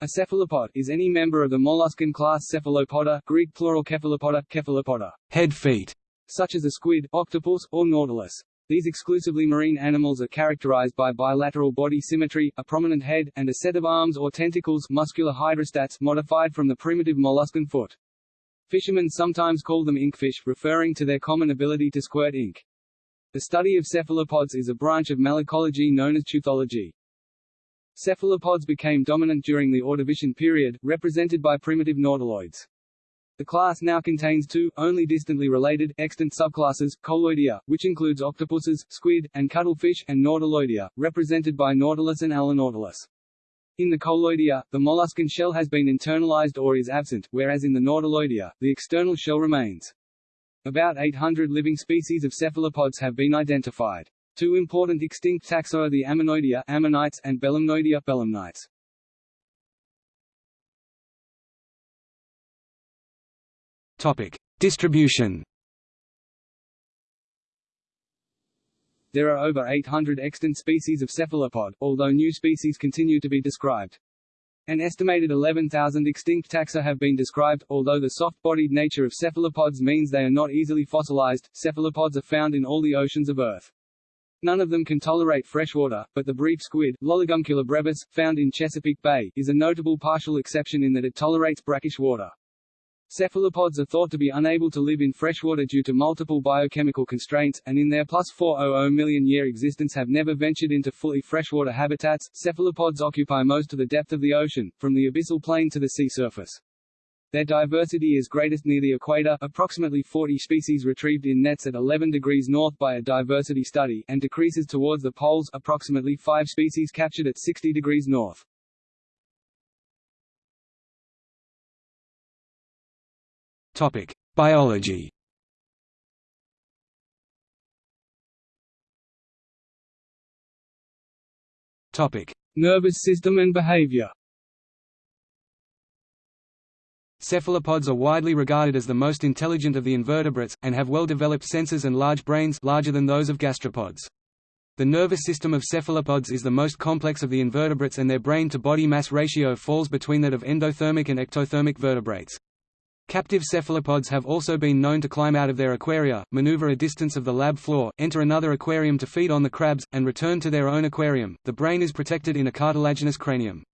A cephalopod is any member of the molluscan class Cephalopoda, Greek plural cephalopoda, cephalopoda, head feet, such as a squid, octopus, or nautilus. These exclusively marine animals are characterized by bilateral body symmetry, a prominent head, and a set of arms or tentacles muscular hydrostats modified from the primitive molluscan foot. Fishermen sometimes call them inkfish, referring to their common ability to squirt ink. The study of cephalopods is a branch of malacology known as teuthology. Cephalopods became dominant during the Ordovician period, represented by primitive nautiloids. The class now contains two, only distantly related, extant subclasses, Coleoidea, which includes octopuses, squid, and cuttlefish, and Nautiloidea, represented by Nautilus and Allonautilus. In the Coleoidea, the molluscan shell has been internalized or is absent, whereas in the Nautiloidea, the external shell remains. About 800 living species of cephalopods have been identified. Two important extinct taxa are the Ammonoidea ammonites and Belemnoidea belemnites. Topic: Distribution. There are over 800 extant species of cephalopod, although new species continue to be described. An estimated 11,000 extinct taxa have been described, although the soft-bodied nature of cephalopods means they are not easily fossilized. Cephalopods are found in all the oceans of Earth. None of them can tolerate freshwater, but the brief squid, Lolliguncula brevis, found in Chesapeake Bay, is a notable partial exception in that it tolerates brackish water. Cephalopods are thought to be unable to live in freshwater due to multiple biochemical constraints, and in their plus 400 million year existence have never ventured into fully freshwater habitats. Cephalopods occupy most of the depth of the ocean, from the abyssal plain to the sea surface. Their diversity is greatest near the equator, approximately 40 species retrieved in nets at 11 degrees north by a diversity study, and decreases towards the poles, approximately 5 species captured at 60 degrees north. Topic: Biology. Topic: Nervous system and behavior. Cephalopods are widely regarded as the most intelligent of the invertebrates, and have well-developed senses and large brains larger than those of gastropods. The nervous system of cephalopods is the most complex of the invertebrates and their brain-to-body mass ratio falls between that of endothermic and ectothermic vertebrates. Captive cephalopods have also been known to climb out of their aquaria, maneuver a distance of the lab floor, enter another aquarium to feed on the crabs, and return to their own aquarium. The brain is protected in a cartilaginous cranium.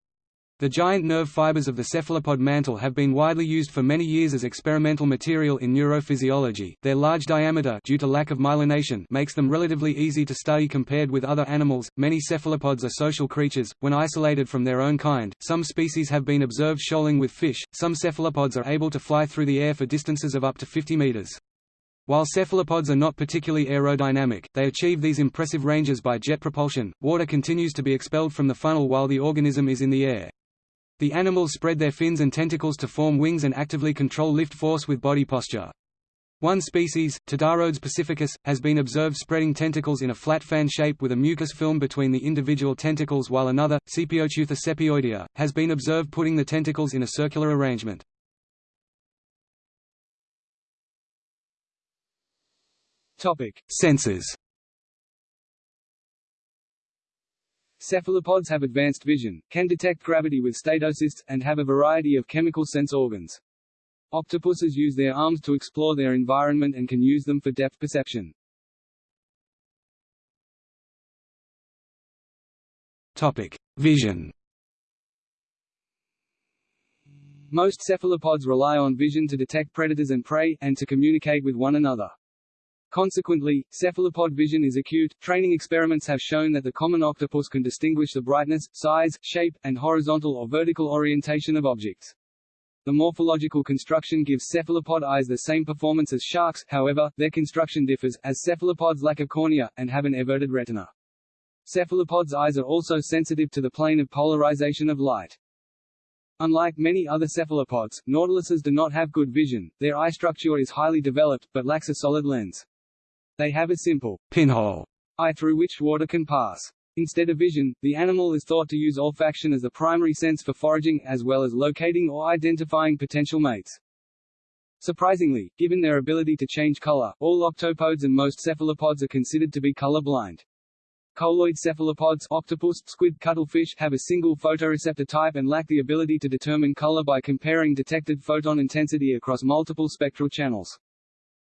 The giant nerve fibers of the cephalopod mantle have been widely used for many years as experimental material in neurophysiology. Their large diameter due to lack of myelination makes them relatively easy to study compared with other animals. Many cephalopods are social creatures. When isolated from their own kind, some species have been observed shoaling with fish. Some cephalopods are able to fly through the air for distances of up to 50 meters. While cephalopods are not particularly aerodynamic, they achieve these impressive ranges by jet propulsion. Water continues to be expelled from the funnel while the organism is in the air. The animals spread their fins and tentacles to form wings and actively control lift force with body posture. One species, Todarodes pacificus, has been observed spreading tentacles in a flat fan shape with a mucus film between the individual tentacles while another, Sepioteuthis sepioidea, has been observed putting the tentacles in a circular arrangement. Topic. Senses Cephalopods have advanced vision, can detect gravity with statocysts, and have a variety of chemical sense organs. Octopuses use their arms to explore their environment and can use them for depth perception. Topic: Vision. Most cephalopods rely on vision to detect predators and prey, and to communicate with one another. Consequently, cephalopod vision is acute. Training experiments have shown that the common octopus can distinguish the brightness, size, shape, and horizontal or vertical orientation of objects. The morphological construction gives cephalopod eyes the same performance as sharks, however, their construction differs, as cephalopods lack a cornea, and have an everted retina. Cephalopods' eyes are also sensitive to the plane of polarization of light. Unlike many other cephalopods, nautiluses do not have good vision, their eye structure is highly developed, but lacks a solid lens. They have a simple pinhole eye through which water can pass. Instead of vision, the animal is thought to use olfaction as the primary sense for foraging, as well as locating or identifying potential mates. Surprisingly, given their ability to change color, all octopods and most cephalopods are considered to be color blind. Coleoid cephalopods octopus, squid, cuttlefish have a single photoreceptor type and lack the ability to determine color by comparing detected photon intensity across multiple spectral channels.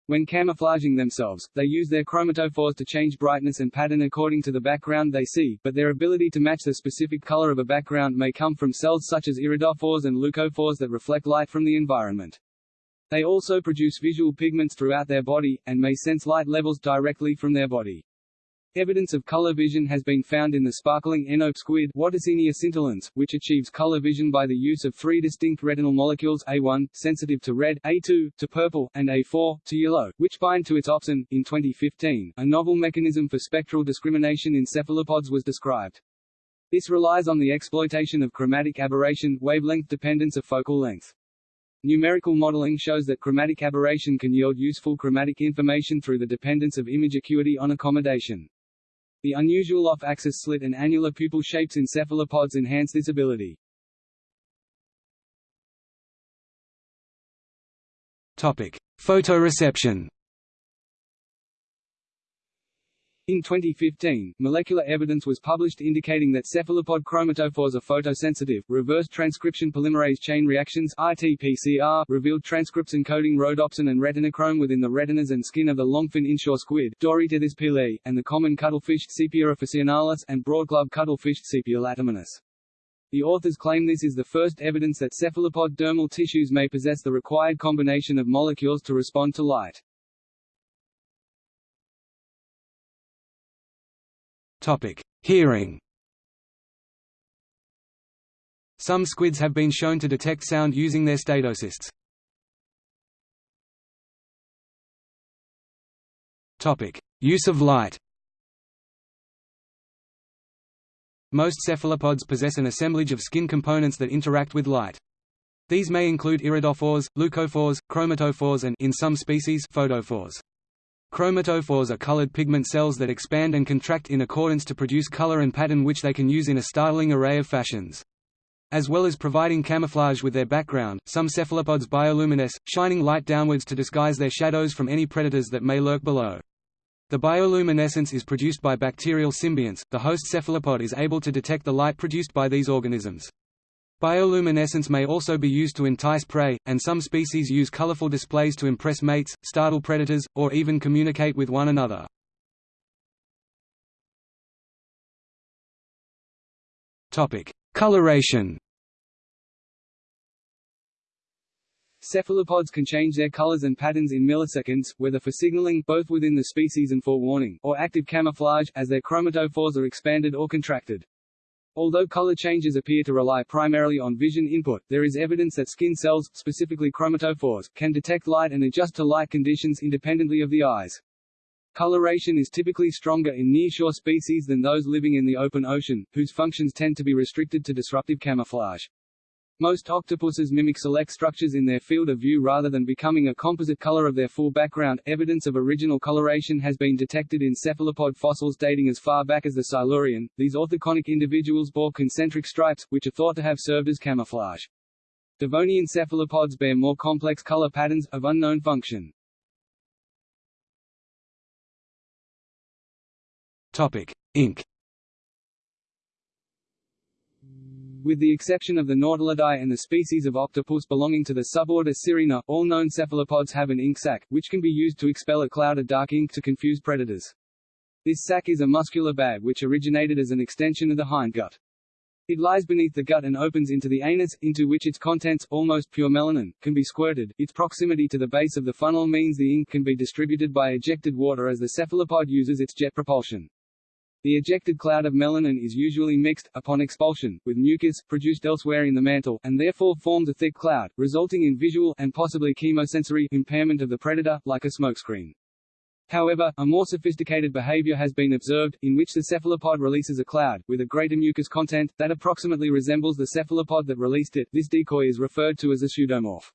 When camouflaging themselves, they use their chromatophores to change brightness and pattern according to the background they see, but their ability to match the specific color of a background may come from cells such as iridophores and leucophores that reflect light from the environment. They also produce visual pigments throughout their body, and may sense light levels directly from their body. Evidence of color vision has been found in the sparkling Enope squid scintillans, which achieves color vision by the use of three distinct retinal molecules A1, sensitive to red, A2, to purple, and A4, to yellow, which bind to its opsin. In 2015, a novel mechanism for spectral discrimination in cephalopods was described. This relies on the exploitation of chromatic aberration wavelength dependence of focal length. Numerical modeling shows that chromatic aberration can yield useful chromatic information through the dependence of image acuity on accommodation. The unusual off-axis slit and annular pupil shapes in cephalopods enhance this ability. Topic: Photoreception. In 2015, molecular evidence was published indicating that cephalopod chromatophores are photosensitive. Reverse transcription polymerase chain reactions (RT-PCR) revealed transcripts encoding rhodopsin and retinochrome within the retinas and skin of the longfin inshore squid (Doryteuthis pealeii), and the common cuttlefish Sepia officinalis and broadclub cuttlefish Sepia latimanus. The authors claim this is the first evidence that cephalopod dermal tissues may possess the required combination of molecules to respond to light. Hearing. Some squids have been shown to detect sound using their statocysts. Topic: Use of light. Most cephalopods possess an assemblage of skin components that interact with light. These may include iridophores, leucophores, chromatophores and in some species, photophores. Chromatophores are colored pigment cells that expand and contract in accordance to produce color and pattern which they can use in a startling array of fashions. As well as providing camouflage with their background, some cephalopods bioluminesce, shining light downwards to disguise their shadows from any predators that may lurk below. The bioluminescence is produced by bacterial symbionts. The host cephalopod is able to detect the light produced by these organisms. Bioluminescence may also be used to entice prey, and some species use colorful displays to impress mates, startle predators, or even communicate with one another. Topic: Coloration Cephalopods can change their colors and patterns in milliseconds, whether for signaling both within the species and for warning, or active camouflage, as their chromatophores are expanded or contracted. Although color changes appear to rely primarily on vision input, there is evidence that skin cells, specifically chromatophores, can detect light and adjust to light conditions independently of the eyes. Coloration is typically stronger in nearshore species than those living in the open ocean, whose functions tend to be restricted to disruptive camouflage. Most octopuses mimic select structures in their field of view rather than becoming a composite color of their full background. Evidence of original coloration has been detected in cephalopod fossils dating as far back as the Silurian. These orthoconic individuals bore concentric stripes, which are thought to have served as camouflage. Devonian cephalopods bear more complex color patterns, of unknown function. Topic: Ink. With the exception of the Nautilidae and the species of octopus belonging to the suborder Cirrina, all known cephalopods have an ink sac, which can be used to expel a cloud of dark ink to confuse predators. This sac is a muscular bag which originated as an extension of the hindgut. It lies beneath the gut and opens into the anus, into which its contents, almost pure melanin, can be squirted. Its proximity to the base of the funnel means the ink can be distributed by ejected water as the cephalopod uses its jet propulsion. The ejected cloud of melanin is usually mixed, upon expulsion, with mucus, produced elsewhere in the mantle, and therefore forms a thick cloud, resulting in visual, and possibly chemosensory, impairment of the predator, like a smokescreen. However, a more sophisticated behavior has been observed, in which the cephalopod releases a cloud, with a greater mucus content, that approximately resembles the cephalopod that released it. This decoy is referred to as a pseudomorph.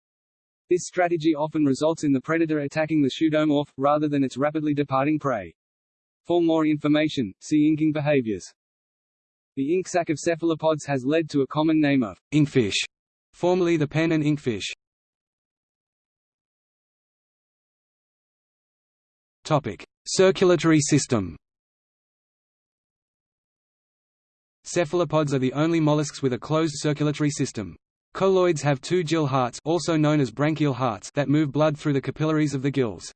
This strategy often results in the predator attacking the pseudomorph, rather than its rapidly departing prey. For more information, see inking behaviors. The ink sac of cephalopods has led to a common name of inkfish, formerly the pen and inkfish. Topic: Circulatory system. Cephalopods are the only mollusks with a closed circulatory system. Coleoids have two gill hearts also known as branchial hearts that move blood through the capillaries of the gills.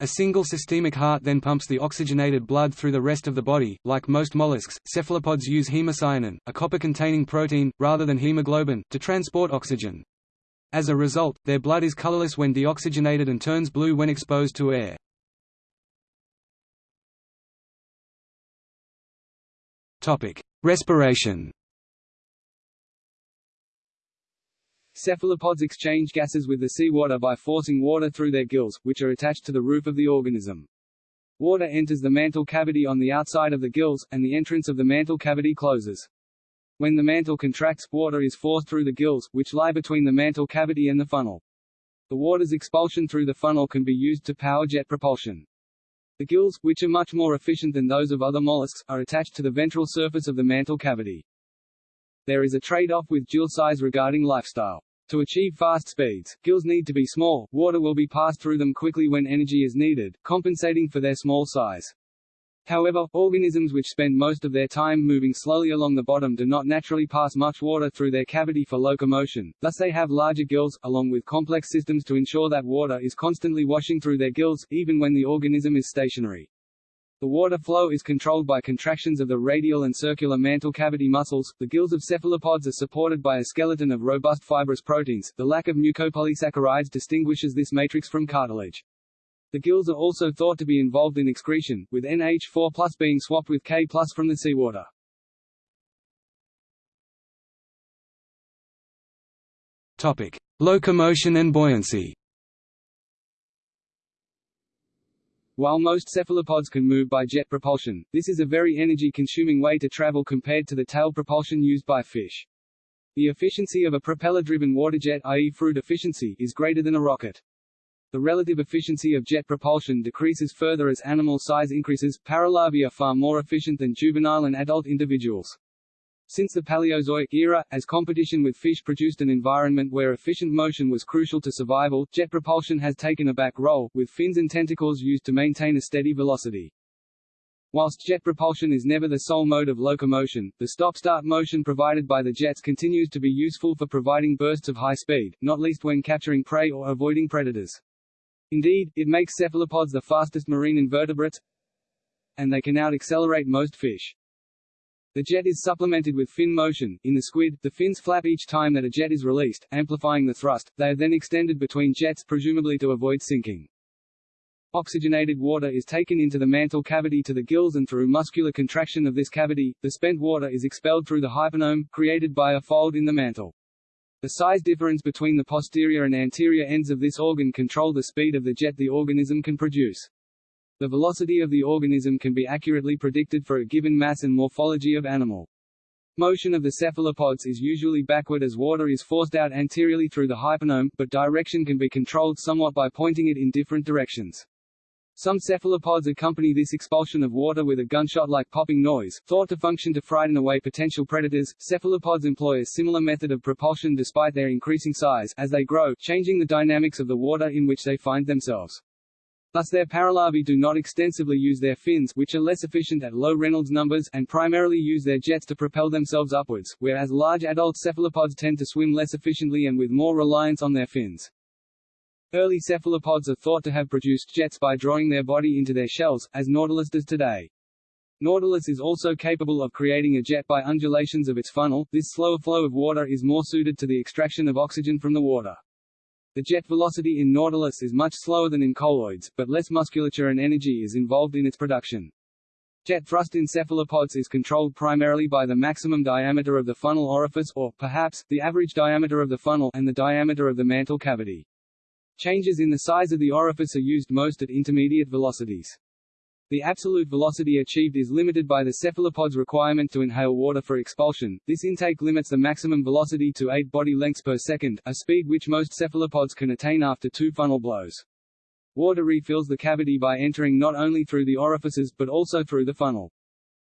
A single systemic heart then pumps the oxygenated blood through the rest of the body. Like most mollusks, cephalopods use hemocyanin, a copper-containing protein, rather than hemoglobin, to transport oxygen. As a result, their blood is colorless when deoxygenated and turns blue when exposed to air. Topic: Respiration. Cephalopods exchange gases with the seawater by forcing water through their gills, which are attached to the roof of the organism. Water enters the mantle cavity on the outside of the gills, and the entrance of the mantle cavity closes. When the mantle contracts, water is forced through the gills, which lie between the mantle cavity and the funnel. The water's expulsion through the funnel can be used to power jet propulsion. The gills, which are much more efficient than those of other mollusks, are attached to the ventral surface of the mantle cavity. There is a trade-off with gill size regarding lifestyle. To achieve fast speeds, gills need to be small, water will be passed through them quickly when energy is needed, compensating for their small size. However, organisms which spend most of their time moving slowly along the bottom do not naturally pass much water through their cavity for locomotion, thus they have larger gills, along with complex systems to ensure that water is constantly washing through their gills, even when the organism is stationary. The water flow is controlled by contractions of the radial and circular mantle cavity muscles. The gills of cephalopods are supported by a skeleton of robust fibrous proteins. The lack of mucopolysaccharides distinguishes this matrix from cartilage. The gills are also thought to be involved in excretion, with NH4 being swapped with K from the seawater. Topic: Locomotion and buoyancy. While most cephalopods can move by jet propulsion, this is a very energy-consuming way to travel compared to the tail propulsion used by fish. The efficiency of a propeller-driven waterjet i.e. Froude efficiency is greater than a rocket. The relative efficiency of jet propulsion decreases further as animal size increases. Paralarvae are far more efficient than juvenile and adult individuals. Since the Paleozoic era, as competition with fish produced an environment where efficient motion was crucial to survival, jet propulsion has taken a back role, with fins and tentacles used to maintain a steady velocity. Whilst jet propulsion is never the sole mode of locomotion, the stop-start motion provided by the jets continues to be useful for providing bursts of high speed, not least when capturing prey or avoiding predators. Indeed, it makes cephalopods the fastest marine invertebrates, and they can out-accelerate most fish. The jet is supplemented with fin motion. In the squid, the fins flap each time that a jet is released, amplifying the thrust. They are then extended between jets presumably to avoid sinking. Oxygenated water is taken into the mantle cavity to the gills and through muscular contraction of this cavity, the spent water is expelled through the hyponome, created by a fold in the mantle. The size difference between the posterior and anterior ends of this organ control the speed of the jet the organism can produce. The velocity of the organism can be accurately predicted for a given mass and morphology of animal. Motion of the cephalopods is usually backward as water is forced out anteriorly through the hyponome, but direction can be controlled somewhat by pointing it in different directions. Some cephalopods accompany this expulsion of water with a gunshot-like popping noise, thought to function to frighten away potential predators. Cephalopods employ a similar method of propulsion despite their increasing size as they grow, changing the dynamics of the water in which they find themselves. Thus their paralarvae do not extensively use their fins which are less efficient at low Reynolds numbers and primarily use their jets to propel themselves upwards, whereas large adult cephalopods tend to swim less efficiently and with more reliance on their fins. Early cephalopods are thought to have produced jets by drawing their body into their shells, as Nautilus does today. Nautilus is also capable of creating a jet by undulations of its funnel. This slower flow of water is more suited to the extraction of oxygen from the water. The jet velocity in Nautilus is much slower than in coleoids, but less musculature and energy is involved in its production. Jet thrust in cephalopods is controlled primarily by the maximum diameter of the funnel orifice or, perhaps, the average diameter of the funnel and the diameter of the mantle cavity. Changes in the size of the orifice are used most at intermediate velocities. The absolute velocity achieved is limited by the cephalopod's requirement to inhale water for expulsion. This intake limits the maximum velocity to 8 body lengths per second, a speed which most cephalopods can attain after two funnel blows. Water refills the cavity by entering not only through the orifices but also through the funnel.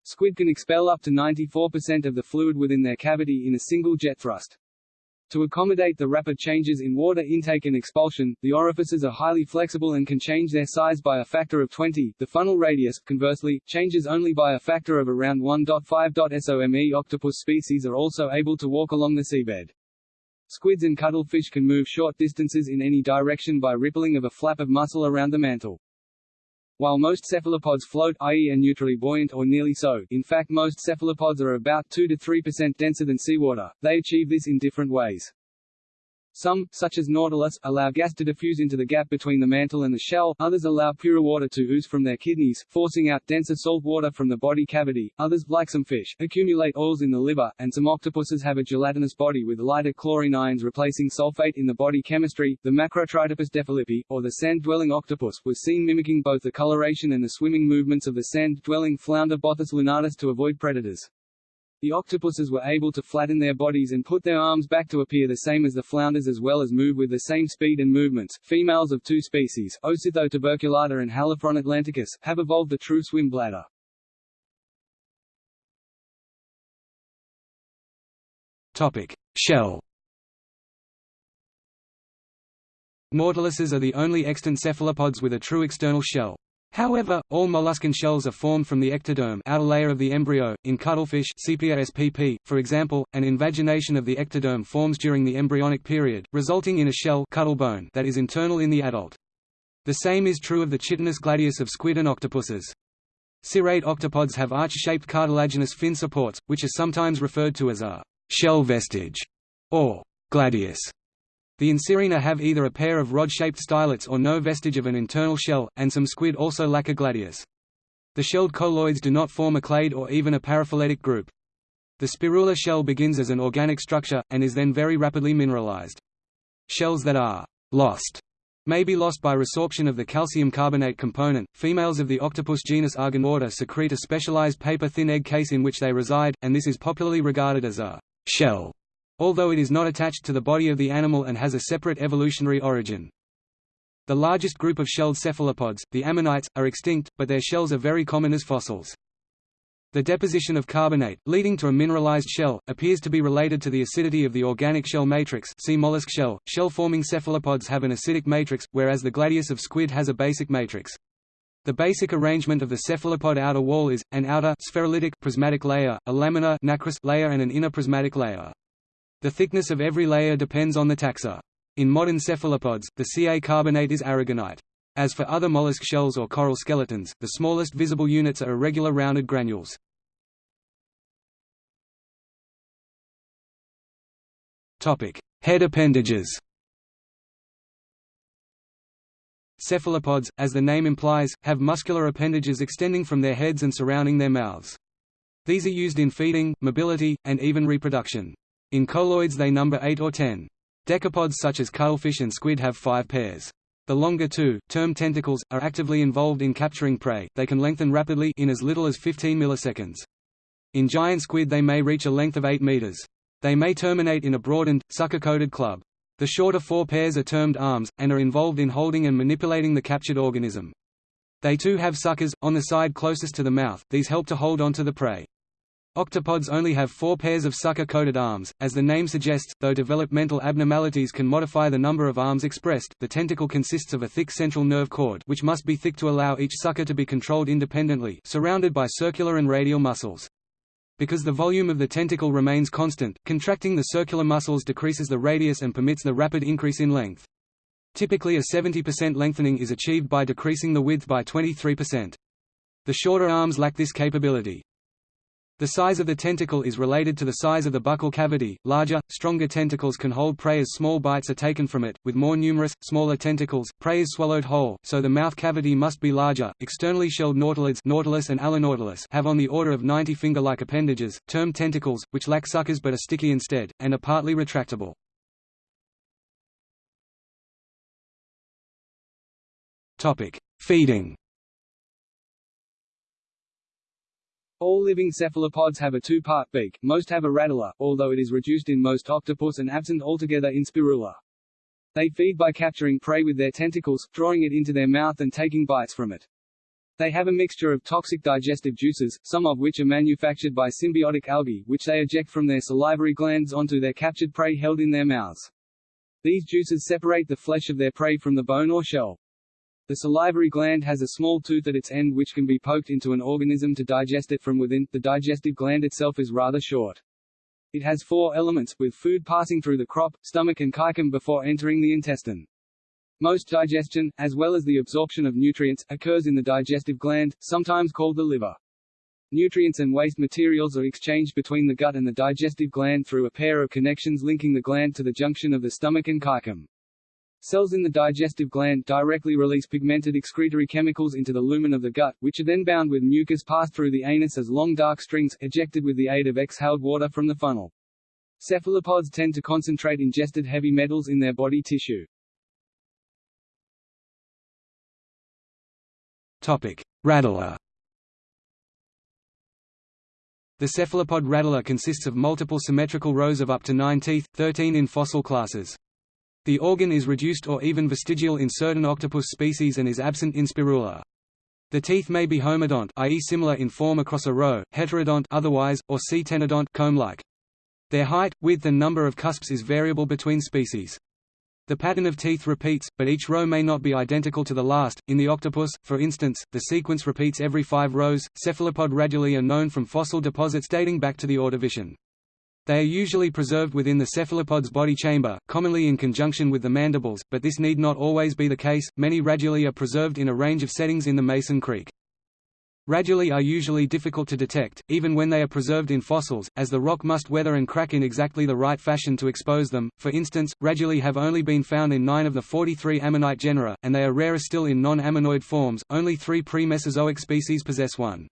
Squid can expel up to 94% of the fluid within their cavity in a single jet thrust. To accommodate the rapid changes in water intake and expulsion, the orifices are highly flexible and can change their size by a factor of 20. The funnel radius, conversely, changes only by a factor of around 1.5. SOME octopus species are also able to walk along the seabed. Squids and cuttlefish can move short distances in any direction by rippling of a flap of muscle around the mantle. While most cephalopods float i.e. are neutrally buoyant or nearly so, in fact most cephalopods are about 2 to 3% denser than seawater, they achieve this in different ways. Some, such as Nautilus, allow gas to diffuse into the gap between the mantle and the shell, others allow purer water to ooze from their kidneys, forcing out denser salt water from the body cavity, others, like some fish, accumulate oils in the liver, and some octopuses have a gelatinous body with lighter chlorine ions replacing sulfate in the body chemistry. The Macrotritopus defilippi, or the sand-dwelling octopus, was seen mimicking both the coloration and the swimming movements of the sand-dwelling flounder Bothus lunatus to avoid predators. The octopuses were able to flatten their bodies and put their arms back to appear the same as the flounders as well as move with the same speed and movements. Females of two species, Ocythoe tuberculata and Haliphron atlanticus, have evolved a true swim bladder. Topic: Shell. Nautiluses are the only extant cephalopods with a true external shell. However, all molluscan shells are formed from the ectoderm outer layer of the embryo. In cuttlefish spp, for example, an invagination of the ectoderm forms during the embryonic period, resulting in a shell bone that is internal in the adult. The same is true of the chitinous gladius of squid and octopuses. Cirrate octopods have arch-shaped cartilaginous fin supports, which are sometimes referred to as a shell vestige or gladius. The Incirrina have either a pair of rod-shaped stylets or no vestige of an internal shell, and some squid also lack a gladius. The shelled coleoids do not form a clade or even a paraphyletic group. The spirula shell begins as an organic structure, and is then very rapidly mineralized. Shells that are lost may be lost by resorption of the calcium carbonate component. Females of the octopus genus Argonauta secrete a specialized paper-thin egg case in which they reside, and this is popularly regarded as a shell although it is not attached to the body of the animal and has a separate evolutionary origin. The largest group of shelled cephalopods, the ammonites, are extinct, but their shells are very common as fossils. The deposition of carbonate, leading to a mineralized shell, appears to be related to the acidity of the organic shell matrix see mollusk shell. Shell-forming cephalopods have an acidic matrix, whereas the gladius of squid has a basic matrix. The basic arrangement of the cephalopod outer wall is, an outer spherulitic prismatic layer, a laminar nacreous layer and an inner prismatic layer. The thickness of every layer depends on the taxa. In modern cephalopods, the Ca carbonate is aragonite. As for other mollusk shells or coral skeletons, the smallest visible units are irregular rounded granules. Head appendages Cephalopods, as the name implies, have muscular appendages extending from their heads and surrounding their mouths. These are used in feeding, mobility, and even reproduction. In coleoids they number 8 or 10. Decapods such as cuttlefish and squid have five pairs. The longer two, termed tentacles, are actively involved in capturing prey, they can lengthen rapidly in as little as 15 milliseconds. In giant squid they may reach a length of 8 meters. They may terminate in a broadened, sucker-coated club. The shorter four pairs are termed arms, and are involved in holding and manipulating the captured organism. They too have suckers, on the side closest to the mouth, these help to hold onto the prey. Octopods only have four pairs of sucker-coated arms, as the name suggests, though developmental abnormalities can modify the number of arms expressed. The tentacle consists of a thick central nerve cord which must be thick to allow each sucker to be controlled independently, surrounded by circular and radial muscles. Because the volume of the tentacle remains constant, contracting the circular muscles decreases the radius and permits the rapid increase in length. Typically a 70% lengthening is achieved by decreasing the width by 23%. The shorter arms lack this capability. The size of the tentacle is related to the size of the buccal cavity. Larger, stronger tentacles can hold prey as small bites are taken from it. With more numerous, smaller tentacles, prey is swallowed whole, so the mouth cavity must be larger. Externally shelled nautilids Nautilus and Allonautilus have on the order of 90 finger-like appendages, termed tentacles, which lack suckers but are sticky instead, and are partly retractable. Feeding. All living cephalopods have a two-part beak, most have a radula, although it is reduced in most octopus and absent altogether in spirula. They feed by capturing prey with their tentacles, drawing it into their mouth and taking bites from it. They have a mixture of toxic digestive juices, some of which are manufactured by symbiotic algae, which they eject from their salivary glands onto their captured prey held in their mouths. These juices separate the flesh of their prey from the bone or shell. The salivary gland has a small tooth at its end which can be poked into an organism to digest it from within. The digestive gland itself is rather short. It has four elements, with food passing through the crop, stomach and caecum before entering the intestine. Most digestion, as well as the absorption of nutrients, occurs in the digestive gland, sometimes called the liver. Nutrients and waste materials are exchanged between the gut and the digestive gland through a pair of connections linking the gland to the junction of the stomach and caecum. Cells in the digestive gland directly release pigmented excretory chemicals into the lumen of the gut, which are then bound with mucus passed through the anus as long dark strings, ejected with the aid of exhaled water from the funnel. Cephalopods tend to concentrate ingested heavy metals in their body tissue. Radula The cephalopod radula consists of multiple symmetrical rows of up to nine teeth, 13 in fossil classes. The organ is reduced or even vestigial in certain octopus species and is absent in Spirula. The teeth may be homodont i.e. similar in form across a row, heterodont otherwise, or C-tenodont comb-like. Their height, width and number of cusps is variable between species. The pattern of teeth repeats, but each row may not be identical to the last. In the octopus, for instance, the sequence repeats every five rows. Cephalopod radulae are known from fossil deposits dating back to the Ordovician. They are usually preserved within the cephalopod's body chamber, commonly in conjunction with the mandibles, but this need not always be the case. Many radulae are preserved in a range of settings in the Mazon Creek. Radulae are usually difficult to detect, even when they are preserved in fossils, as the rock must weather and crack in exactly the right fashion to expose them. For instance, radulae have only been found in 9 of the 43 ammonite genera, and they are rarer still in non-ammonoid forms. Only 3 pre-Mesozoic species possess one.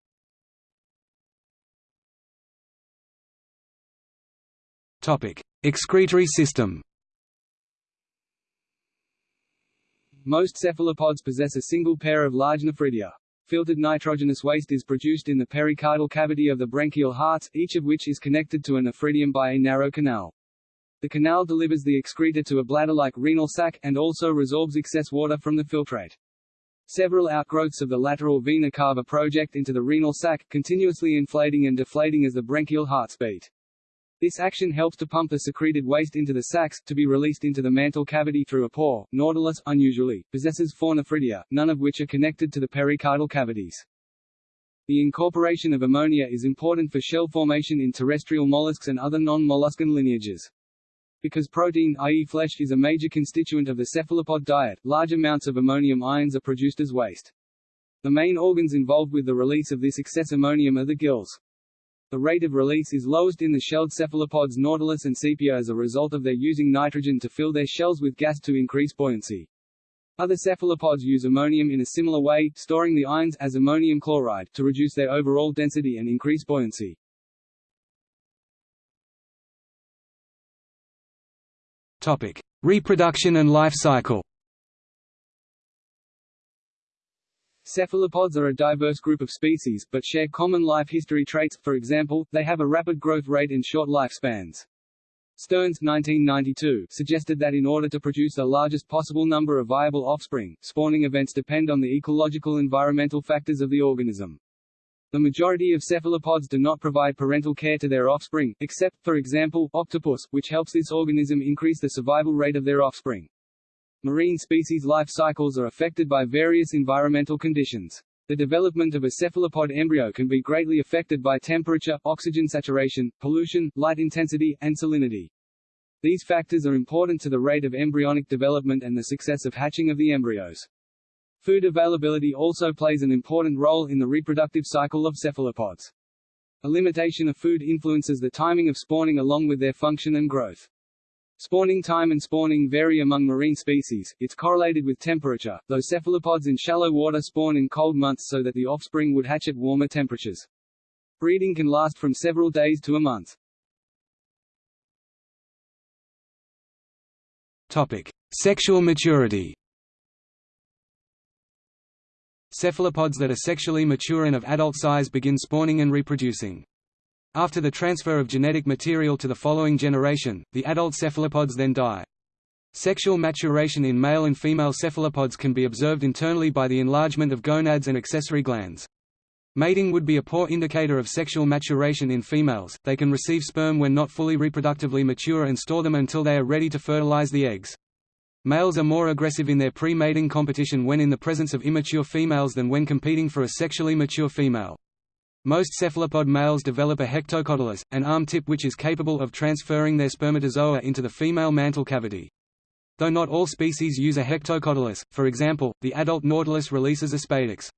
Excretory system. Most cephalopods possess a single pair of large nephridia. Filtered nitrogenous waste is produced in the pericardial cavity of the branchial hearts, each of which is connected to a nephridium by a narrow canal. The canal delivers the excreta to a bladder-like renal sac, and also resorbs excess water from the filtrate. Several outgrowths of the lateral vena cava project into the renal sac, continuously inflating and deflating as the branchial hearts beat. This action helps to pump the secreted waste into the sacs, to be released into the mantle cavity through a pore. Nautilus, unusually, possesses four nephridia, none of which are connected to the pericardial cavities. The incorporation of ammonia is important for shell formation in terrestrial mollusks and other non-molluscan lineages. Because protein i.e. flesh is a major constituent of the cephalopod diet, large amounts of ammonium ions are produced as waste. The main organs involved with the release of this excess ammonium are the gills. The rate of release is lowest in the shelled cephalopods Nautilus and Sepia as a result of their using nitrogen to fill their shells with gas to increase buoyancy. Other cephalopods use ammonium in a similar way, storing the ions as ammonium chloride to reduce their overall density and increase buoyancy. Topic: Reproduction and life cycle. Cephalopods are a diverse group of species, but share common life history traits, for example, they have a rapid growth rate and short lifespans. Stearns 1992, suggested that in order to produce the largest possible number of viable offspring, spawning events depend on the ecological environmental factors of the organism. The majority of cephalopods do not provide parental care to their offspring, except, for example, octopus, which helps this organism increase the survival rate of their offspring. Marine species life cycles are affected by various environmental conditions. The development of a cephalopod embryo can be greatly affected by temperature, oxygen saturation, pollution, light intensity, and salinity. These factors are important to the rate of embryonic development and the success of hatching of the embryos. Food availability also plays an important role in the reproductive cycle of cephalopods. A limitation of food influences the timing of spawning along with their function and growth. Spawning time and spawning vary among marine species, it's correlated with temperature, though cephalopods in shallow water spawn in cold months so that the offspring would hatch at warmer temperatures. Breeding can last from several days to a month. Topic: Sexual maturity. Cephalopods that are sexually mature and of adult size begin spawning and reproducing. After the transfer of genetic material to the following generation, the adult cephalopods then die. Sexual maturation in male and female cephalopods can be observed internally by the enlargement of gonads and accessory glands. Mating would be a poor indicator of sexual maturation in females, they can receive sperm when not fully reproductively mature and store them until they are ready to fertilize the eggs. Males are more aggressive in their pre-mating competition when in the presence of immature females than when competing for a sexually mature female. Most cephalopod males develop a hectocotylus, an arm tip which is capable of transferring their spermatozoa into the female mantle cavity. Though not all species use a hectocotylus, for example, the adult nautilus releases a spadix.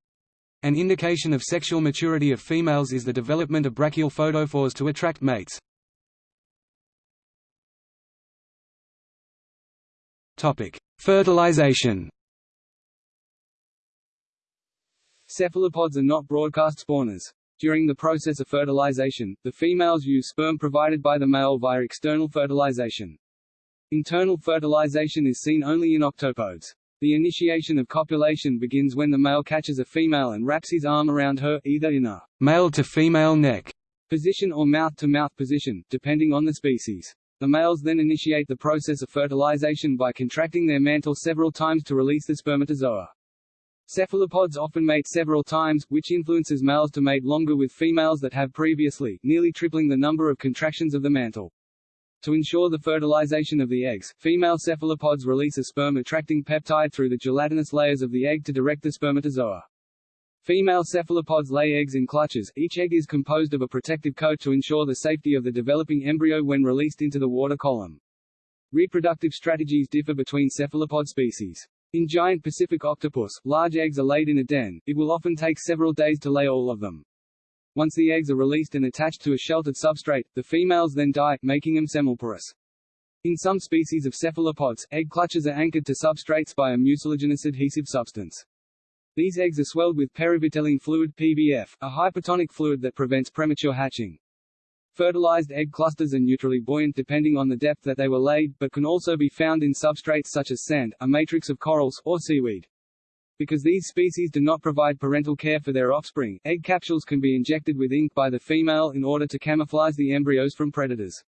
An indication of sexual maturity of females is the development of brachial photophores to attract mates. Fertilization. Cephalopods are not broadcast spawners. During the process of fertilization, the females use sperm provided by the male via external fertilization. Internal fertilization is seen only in octopodes. The initiation of copulation begins when the male catches a female and wraps his arm around her, either in a male-to-female neck position or mouth-to-mouth -mouth position, depending on the species. The males then initiate the process of fertilization by contracting their mantle several times to release the spermatozoa. Cephalopods often mate several times, which influences males to mate longer with females that have previously, nearly tripling the number of contractions of the mantle. To ensure the fertilization of the eggs, female cephalopods release a sperm-attracting peptide through the gelatinous layers of the egg to direct the spermatozoa. Female cephalopods lay eggs in clutches, each egg is composed of a protective coat to ensure the safety of the developing embryo when released into the water column. Reproductive strategies differ between cephalopod species. In giant Pacific octopus, large eggs are laid in a den, it will often take several days to lay all of them. Once the eggs are released and attached to a sheltered substrate, the females then die, making them semelparous. In some species of cephalopods, egg clutches are anchored to substrates by a mucilaginous adhesive substance. These eggs are swelled with perivitelline fluid PVF, a hypertonic fluid that prevents premature hatching. Fertilized egg clusters are neutrally buoyant depending on the depth that they were laid, but can also be found in substrates such as sand, a matrix of corals, or seaweed. Because these species do not provide parental care for their offspring, egg capsules can be injected with ink by the female in order to camouflage the embryos from predators.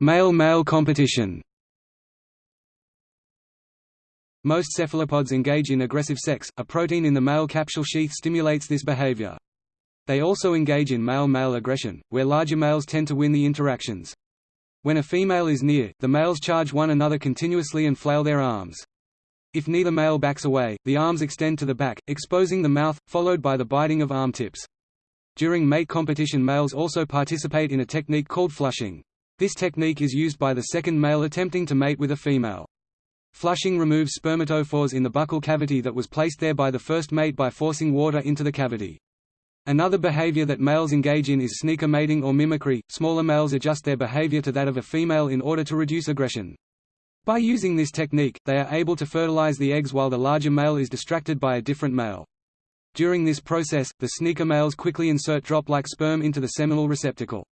Male-male competition Most cephalopods engage in aggressive sex, a protein in the male capsule sheath stimulates this behavior. They also engage in male-male aggression, where larger males tend to win the interactions. When a female is near, the males charge one another continuously and flail their arms. If neither male backs away, the arms extend to the back, exposing the mouth, followed by the biting of arm tips. During mate competition males also participate in a technique called flushing. This technique is used by the second male attempting to mate with a female. Flushing removes spermatophores in the buccal cavity that was placed there by the first mate by forcing water into the cavity. Another behavior that males engage in is sneaker mating or mimicry. Smaller males adjust their behavior to that of a female in order to reduce aggression. By using this technique, they are able to fertilize the eggs while the larger male is distracted by a different male. During this process, the sneaker males quickly insert drop-like sperm into the seminal receptacle.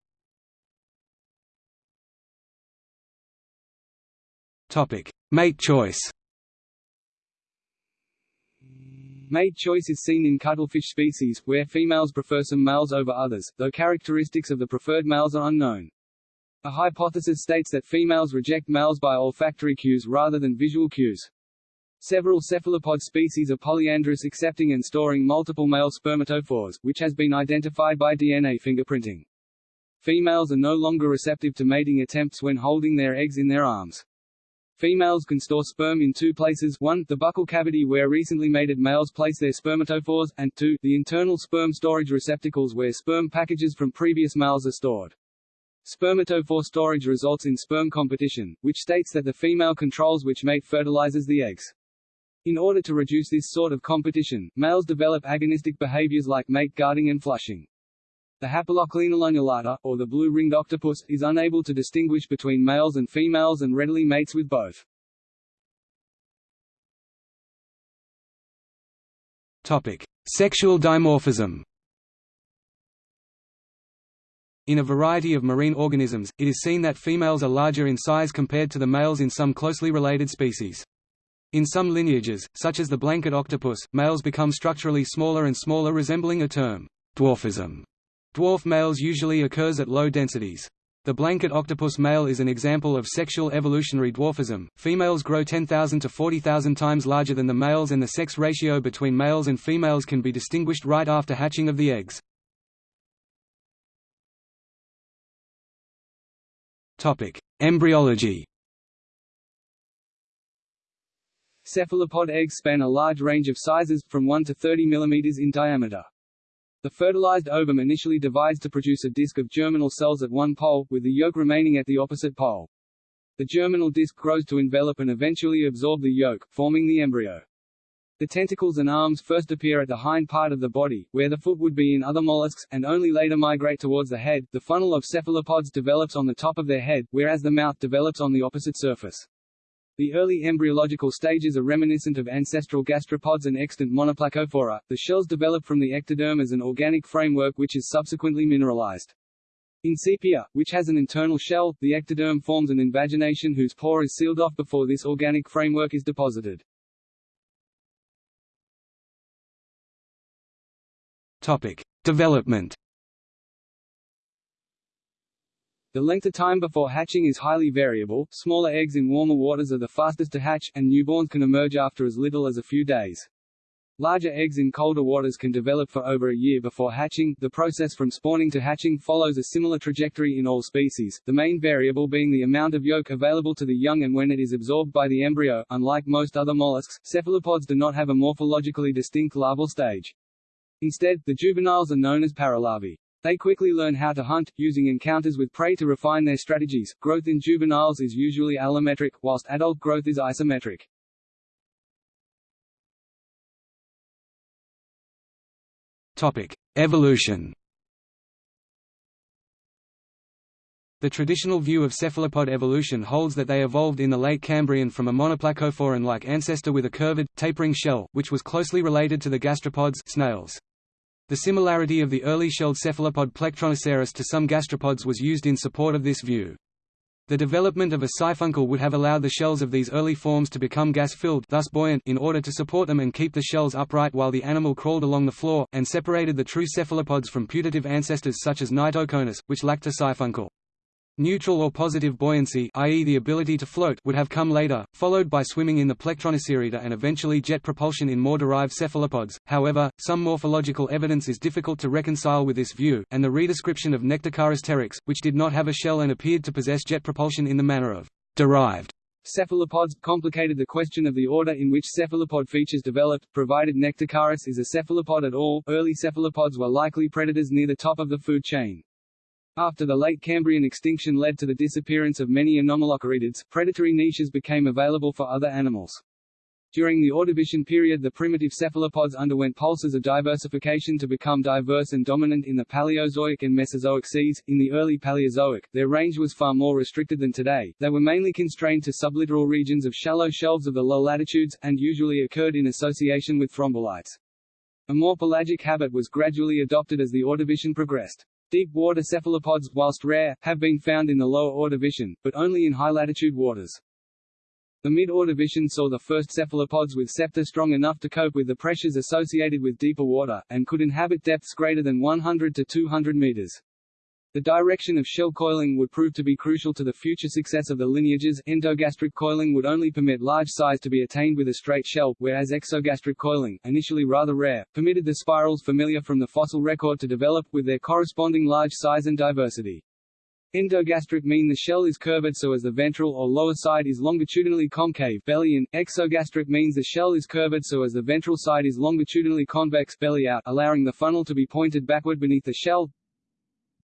Topic: Mate choice. Mate choice is seen in cuttlefish species, where females prefer some males over others, though characteristics of the preferred males are unknown. A hypothesis states that females reject males by olfactory cues rather than visual cues. Several cephalopod species are polyandrous accepting and storing multiple male spermatophores, which has been identified by DNA fingerprinting. Females are no longer receptive to mating attempts when holding their eggs in their arms. Females can store sperm in two places, one, the buccal cavity where recently mated males place their spermatophores, and two, the internal sperm storage receptacles where sperm packages from previous males are stored. Spermatophore storage results in sperm competition, which states that the female controls which mate fertilizes the eggs. In order to reduce this sort of competition, males develop agonistic behaviors like mate guarding and flushing. The Hapalochlaena lunulata, or the blue-ringed octopus, is unable to distinguish between males and females and readily mates with both. Topic: Sexual dimorphism. In a variety of marine organisms, it is seen that females are larger in size compared to the males in some closely related species. In some lineages, such as the blanket octopus, males become structurally smaller and smaller resembling a term, dwarfism Dwarf males usually occurs at low densities. The blanket octopus male is an example of sexual evolutionary dwarfism. Females grow 10,000 to 40,000 times larger than the males and the sex ratio between males and females can be distinguished right after hatching of the eggs. Topic: Embryology. Cephalopod eggs span a large range of sizes, from 1 to 30 mm in diameter. The fertilized ovum initially divides to produce a disc of germinal cells at one pole, with the yolk remaining at the opposite pole. The germinal disc grows to envelop and eventually absorb the yolk, forming the embryo. The tentacles and arms first appear at the hind part of the body, where the foot would be in other mollusks, and only later migrate towards the head. The funnel of cephalopods develops on the top of their head, whereas the mouth develops on the opposite surface. The early embryological stages are reminiscent of ancestral gastropods and extant monoplacophora. The shells develop from the ectoderm as an organic framework which is subsequently mineralized. In sepia, which has an internal shell, the ectoderm forms an invagination whose pore is sealed off before this organic framework is deposited. Topic: Development. The length of time before hatching is highly variable, smaller eggs in warmer waters are the fastest to hatch, and newborns can emerge after as little as a few days. Larger eggs in colder waters can develop for over a year before hatching. The process from spawning to hatching follows a similar trajectory in all species, the main variable being the amount of yolk available to the young and when it is absorbed by the embryo. Unlike most other mollusks, cephalopods do not have a morphologically distinct larval stage. Instead, the juveniles are known as paralarvae. They quickly learn how to hunt, using encounters with prey to refine their strategies. Growth in juveniles is usually allometric, whilst adult growth is isometric. Topic: Evolution. The traditional view of cephalopod evolution holds that they evolved in the late Cambrian from a monoplacophoran-like ancestor with a curved, tapering shell, which was closely related to the gastropods snails. The similarity of the early shelled cephalopod Plectronoceras to some gastropods was used in support of this view. The development of a siphuncle would have allowed the shells of these early forms to become gas-filled thus buoyant in order to support them and keep the shells upright while the animal crawled along the floor, and separated the true cephalopods from putative ancestors such as Knightoconus, which lacked a siphuncle. Neutral or positive buoyancy i.e. the ability to float would have come later, followed by swimming in the Plectronocerida and eventually jet propulsion in more derived cephalopods. However, some morphological evidence is difficult to reconcile with this view, and the redescription of Nectocaris pteryx, which did not have a shell and appeared to possess jet propulsion in the manner of derived cephalopods, complicated the question of the order in which cephalopod features developed, provided Nectocaris is a cephalopod at all, early cephalopods were likely predators near the top of the food chain. After the late Cambrian extinction led to the disappearance of many anomalocaridids, predatory niches became available for other animals. During the Ordovician period the primitive cephalopods underwent pulses of diversification to become diverse and dominant in the Paleozoic and Mesozoic seas. In the early Paleozoic, their range was far more restricted than today, they were mainly constrained to sublittoral regions of shallow shelves of the low latitudes, and usually occurred in association with thrombolites. A more pelagic habit was gradually adopted as the Ordovician progressed. Deep water cephalopods, whilst rare, have been found in the lower Ordovician, but only in high-latitude waters. The mid-Ordovician saw the first cephalopods with septa strong enough to cope with the pressures associated with deeper water, and could inhabit depths greater than 100 to 200 meters. The direction of shell coiling would prove to be crucial to the future success of the lineages. Endogastric coiling would only permit large size to be attained with a straight shell, whereas exogastric coiling, initially rather rare, permitted the spirals familiar from the fossil record to develop, with their corresponding large size and diversity. Endogastric mean the shell is curved so as the ventral or lower side is longitudinally concave belly in. Exogastric means the shell is curved so as the ventral side is longitudinally convex belly out, allowing the funnel to be pointed backward beneath the shell.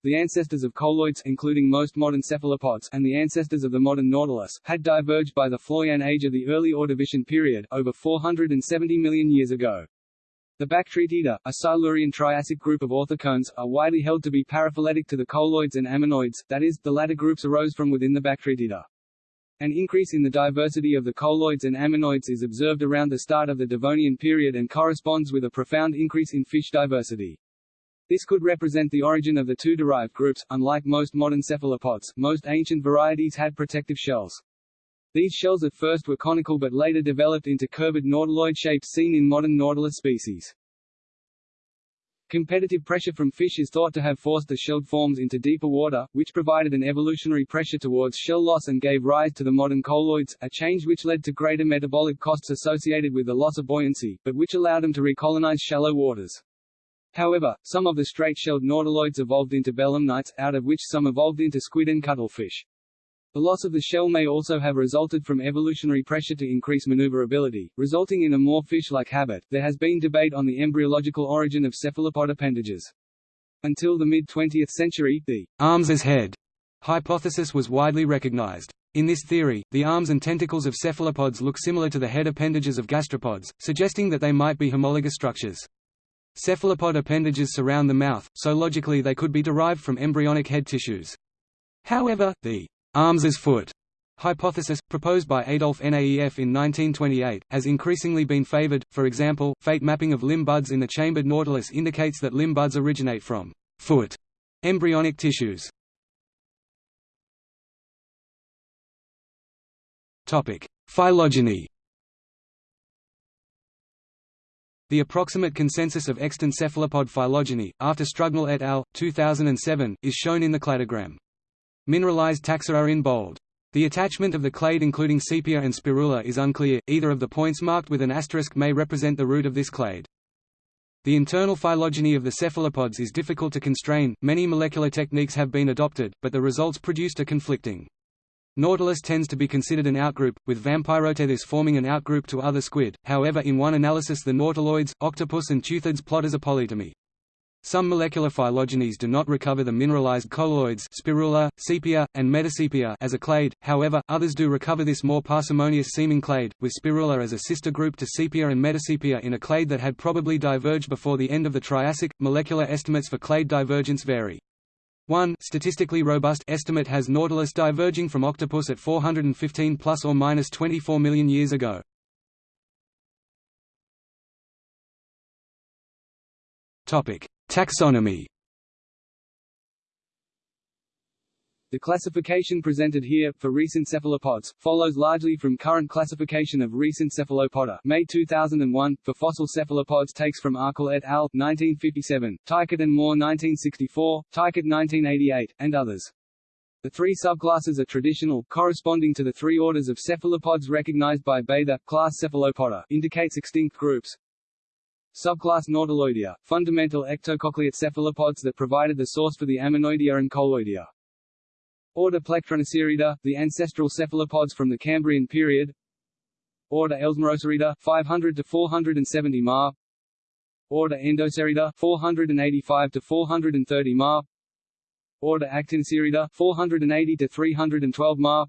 The ancestors of coleoids including most modern cephalopods and the ancestors of the modern nautilus had diverged by the Floian age of the early Ordovician period, over 470 million years ago. The Bactritida, a Silurian Triassic group of orthocones, are widely held to be paraphyletic to the coleoids and ammonoids, that is, the latter groups arose from within the Bactritida. An increase in the diversity of the coleoids and ammonoids is observed around the start of the Devonian period and corresponds with a profound increase in fish diversity. This could represent the origin of the two derived groups. Unlike most modern cephalopods, most ancient varieties had protective shells. These shells at first were conical but later developed into curved nautiloid shapes seen in modern nautilus species. Competitive pressure from fish is thought to have forced the shelled forms into deeper water, which provided an evolutionary pressure towards shell loss and gave rise to the modern coleoids, a change which led to greater metabolic costs associated with the loss of buoyancy, but which allowed them to recolonize shallow waters. However, some of the straight-shelled nautiloids evolved into belemnites, out of which some evolved into squid and cuttlefish. The loss of the shell may also have resulted from evolutionary pressure to increase maneuverability, resulting in a more fish-like habit. There has been debate on the embryological origin of cephalopod appendages. Until the mid-20th century, the arms as head hypothesis was widely recognized. In this theory, the arms and tentacles of cephalopods look similar to the head appendages of gastropods, suggesting that they might be homologous structures. Cephalopod appendages surround the mouth, so logically they could be derived from embryonic head tissues. However, the arms as foot hypothesis, proposed by Adolf Naef in 1928, has increasingly been favored. For example, fate mapping of limb buds in the chambered nautilus indicates that limb buds originate from foot embryonic tissues. Topic: Phylogeny. The approximate consensus of extant cephalopod phylogeny, after Strugnell et al. 2007, is shown in the cladogram. Mineralized taxa are in bold. The attachment of the clade including sepia and spirula is unclear, either of the points marked with an asterisk may represent the root of this clade. The internal phylogeny of the cephalopods is difficult to constrain, many molecular techniques have been adopted, but the results produced are conflicting. Nautilus tends to be considered an outgroup, with Vampyroteuthis forming an outgroup to other squid, however in one analysis the nautiloids, octopus and teuthids plot as a polytomy. Some molecular phylogenies do not recover the mineralized coleoids spirula, sepia, and metasepia as a clade, however, others do recover this more parsimonious-seeming clade, with spirula as a sister group to sepia and metasepia in a clade that had probably diverged before the end of the Triassic. Molecular estimates for clade divergence vary. One statistically robust estimate has Nautilus diverging from octopus at 415 plus or minus 24 million years ago. Topic: Taxonomy The classification presented here, for recent cephalopods, follows largely from current classification of recent cephalopoda May 2001, for fossil cephalopods takes from Arkell et al. 1957, Teichert and Moore 1964, Teichert 1988, and others. The three subclasses are traditional, corresponding to the three orders of cephalopods recognized by Bather. Class Cephalopoda indicates extinct groups, Subclass Nautiloidea, fundamental ectocochleate cephalopods that provided the source for the Ammonoidea and Coleoidea. Order Plectronoceridae, the ancestral cephalopods from the Cambrian period. Order Elsmeroceridae, 500 to 470 ma. Order Endoceridae, 485 to 430 ma. Order Actinoceridae, 480 to 312 ma.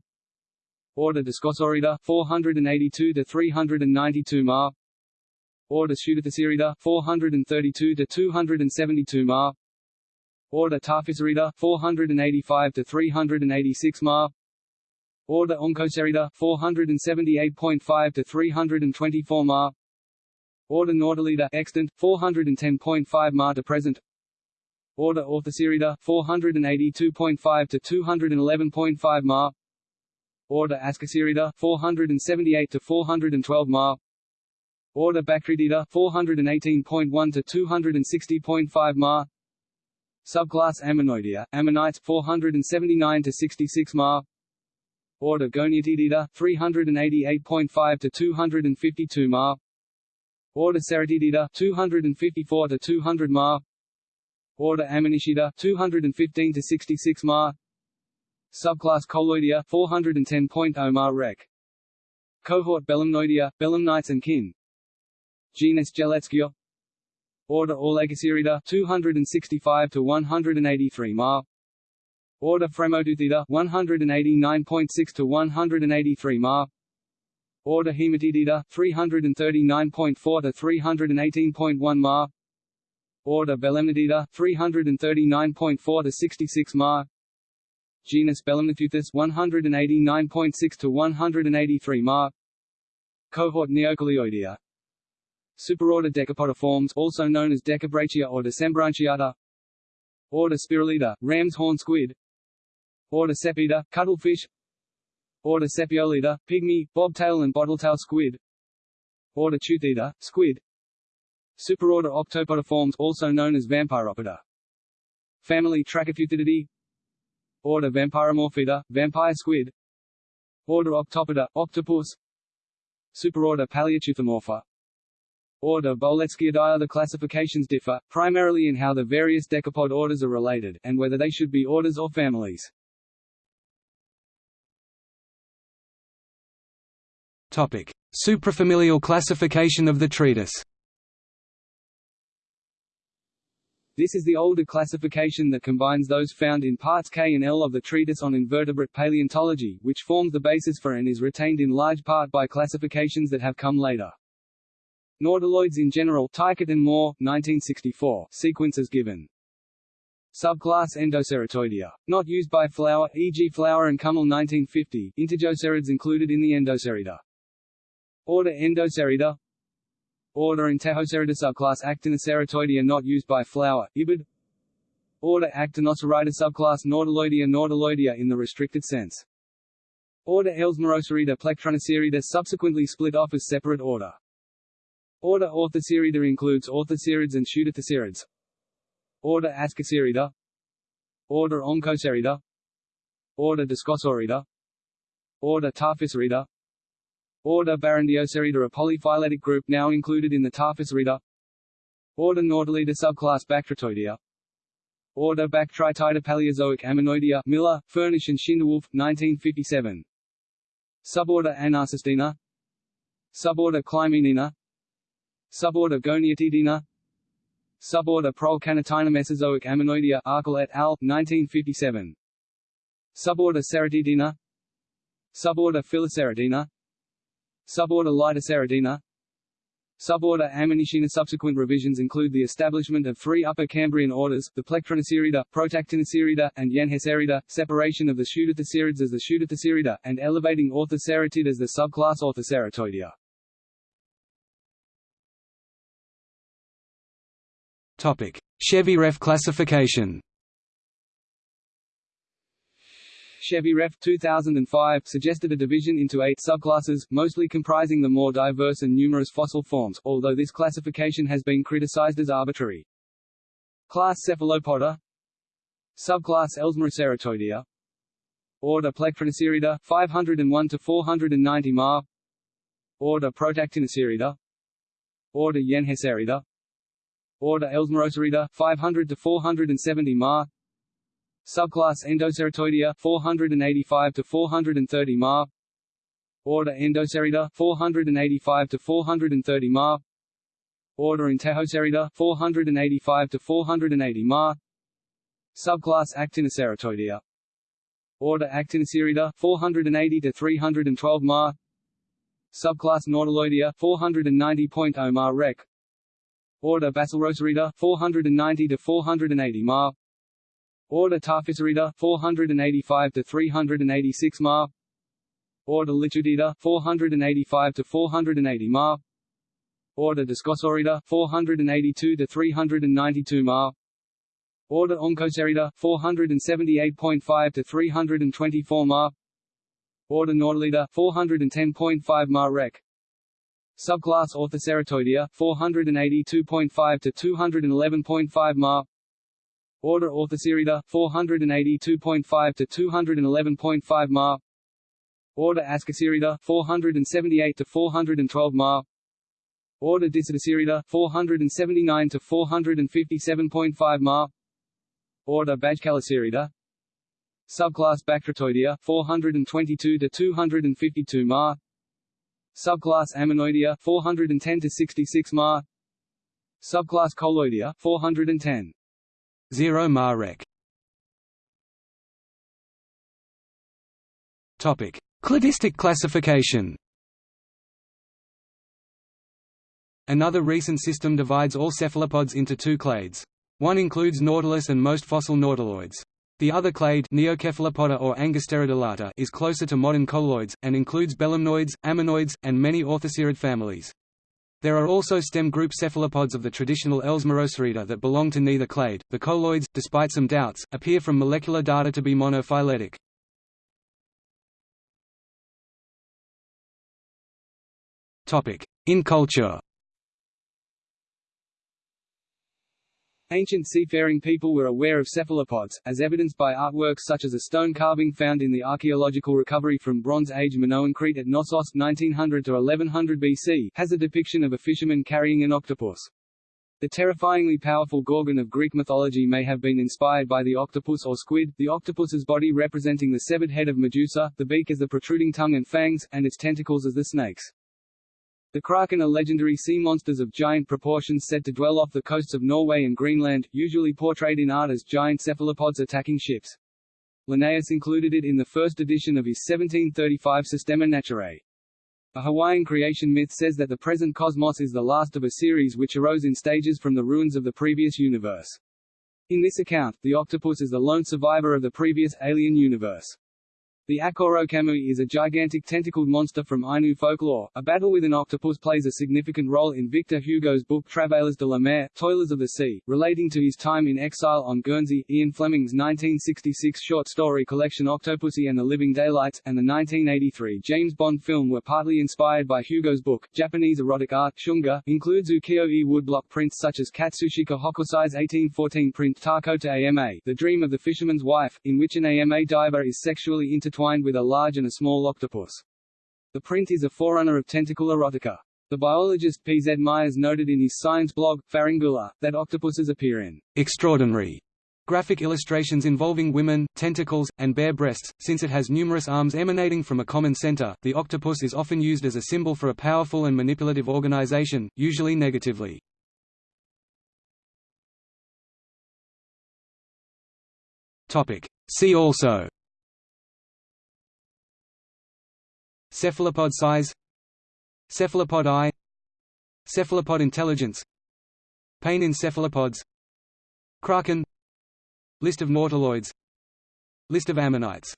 Order Discosorida, 482 to 392 ma. Order Pseudotheceridae 432 to 272 ma. Order Tarphyseridae 485 to 386 ma. Order Oncocerida 478.5 to 324 ma. Order Nautilida extant 410.5 ma to present. Order Orthocerida 482.5 to 211.5 ma. Order Ascocerida 478 to 412 ma. Order Bactritida 418.1 to 260.5 ma. Subclass Ammonoidea, Ammonites 479 to 66 ma. Order Goniatitida 388.5 to 252 ma. Order Ceratitida 254 to 200 ma. Order Ammonishida 215 to 66 ma. Subclass Coleoidea 410.0 ma rec. Cohort Belemnoidea, Belemnites and kin Genus Jeletzkia Order Orlegoceridae 265 to 183 ma. Order Fremoteuthida 189.6 to 183 ma. Order Hematitida 339.4 to 318.1 ma. Order Belemnitida 339.4 to 66 ma. Genus Belemniteuthis 189.6 to 183 ma. Cohort Neocoleoidea Superorder Decapodiformes also known as Decabrachia or Decembranchiata Order Spirulida, ram's horn squid. Order Sepiida, cuttlefish. Order Sepiolida, pygmy, bobtail and bottletail squid. Order Teuthida, squid. Superorder Octopodiformes also known as Vampyropoda Family Trachypteutidae Order Vampyromorphida, vampire squid. Order Octopoda, octopus. Superorder Paleochuthomorpha Order Boletzkiidae The classifications differ, primarily in how the various decapod orders are related, and whether they should be orders or families. Topic: Suprafamilial classification of the treatise. This is the older classification that combines those found in parts K and L of the Treatise on Invertebrate Paleontology, which forms the basis for and is retained in large part by classifications that have come later. Nautiloids in general and Moore, 1964, sequences given. Subclass Endoceratoidea. Not used by Flower, e.g. Flower and Kummel 1950, Integocerids included in the Endocerida. Order Endocerida Order Intejocerida subclass Actinoceratoidea not used by Flower, Ibid Order Actinocerida subclass Nautiloidea Nautiloidea in the restricted sense. Order Ellesmerocerida Plectronocerida subsequently split off as separate order. Order Orthocerida includes orthocerids and pseudothocerida. Order Ascocerida Order Oncocerida Order Discosorida Order Tarphycerida Order Barrandeocerida a polyphyletic group now included in the Tarphycerida Order Nautilida subclass Bactritoidea Order Bactritida Paleozoic Ammonoidea Miller, Furnish and Schindewolf, 1957 Suborder Anarcestina Suborder Clymenina Suborder Goniatitina. Suborder Prolecanitina Mesozoic Ammonoidea Arkell et al., 1957 Suborder Ceratitina Suborder Phylloceratina Suborder Lytoceratina Suborder Ammonishina Subsequent revisions include the establishment of three Upper Cambrian orders, the Plectronocerida, Protactinocerida, and Yanhecerida, separation of the Pseudorthocerids as the Pseudorthocerida, and elevating Orthoceratid as the subclass Orthoceratoidea. Topic: Shevyrev classification. Shevyrev 2005 suggested a division into eight subclasses, mostly comprising the more diverse and numerous fossil forms, although this classification has been criticized as arbitrary. Class Cephalopoda. Subclass Ellesmeroceratoidea Order Plectronocerida 501 to 490 Ma Order Protactinocerida Order Yanhecerida Order Ellesmerocerida 500 to 470 Ma Subclass Endoceratoidea 485 to 430 Ma Order Endocerida 485 to 430 Ma Order Intejocerida 485 to 480 Ma Subclass Actinoceratoidea Order Actinocerida 480 to 312 Ma Subclass Nautiloidea 490.0 Ma Rec Order Basslerocerida 490 to 480 Ma Order Tarphycerida 485 to 386 Ma Order Litchudida 485 to 480 Ma Order Discosorida 482 to 392 Ma Order Oncocerida 478.5 to 324 Ma Order Nautilida 410.5 Ma Rec Subclass Orthoceratoidea 482.5 to 211.5 Ma Order Orthocerida 482.5 to 211.5 Ma Order Ascocerida 478 to 412 Ma Order Discotocerida 479 to 457.5 Ma Order Bajcalocerida Subclass Bactritoidea 422 to 252 Ma Subclass Ammonoidea 410 to 66 Ma Subclass Coleoidea 410 0 Marek. Topic: Cladistic classification. Another recent system divides all cephalopods into two clades. One includes Nautilus and most fossil nautiloids. The other clade Neocephalopoda or Angusteradulata is closer to modern coleoids, and includes belemnoids, ammonoids, and many orthocerid families. There are also stem group cephalopods of the traditional Elsmarocerida that belong to neither clade. The coleoids, despite some doubts, appear from molecular data to be monophyletic. Topic: In culture. Ancient seafaring people were aware of cephalopods, as evidenced by artworks such as a stone carving found in the archaeological recovery from Bronze Age Minoan Crete at Knossos 1900 to 1100 BC has a depiction of a fisherman carrying an octopus. The terrifyingly powerful Gorgon of Greek mythology may have been inspired by the octopus or squid, the octopus's body representing the severed head of Medusa, the beak as the protruding tongue and fangs, and its tentacles as the snakes. The kraken are legendary sea monsters of giant proportions said to dwell off the coasts of Norway and Greenland, usually portrayed in art as giant cephalopods attacking ships. Linnaeus included it in the first edition of his 1735 Systema Naturae. A Hawaiian creation myth says that the present cosmos is the last of a series which arose in stages from the ruins of the previous universe. In this account, the octopus is the lone survivor of the previous alien universe. The Akorokamui is a gigantic tentacled monster from Ainu folklore. A battle with an octopus plays a significant role in Victor Hugo's book Travailleurs de la Mer, Toilers of the Sea, relating to his time in exile on Guernsey, Ian Fleming's 1966 short story collection Octopussy and the Living Daylights, and the 1983 James Bond film were partly inspired by Hugo's book. Japanese erotic art shunga includes ukiyo-e woodblock prints such as Katsushika Hokusai's 1814 print Takoto Ama, The Dream of the Fisherman's Wife, in which an AMA diver is sexually intertwined intertwined with a large and a small octopus. The print is a forerunner of tentacle erotica. The biologist P. Z. Myers noted in his science blog, Pharyngula, that octopuses appear in extraordinary graphic illustrations involving women, tentacles, and bare breasts. Since it has numerous arms emanating from a common center, the octopus is often used as a symbol for a powerful and manipulative organization, usually negatively. Topic. See also Cephalopod size Cephalopod eye Cephalopod intelligence Pain in cephalopods Kraken List of nautiloids List of ammonites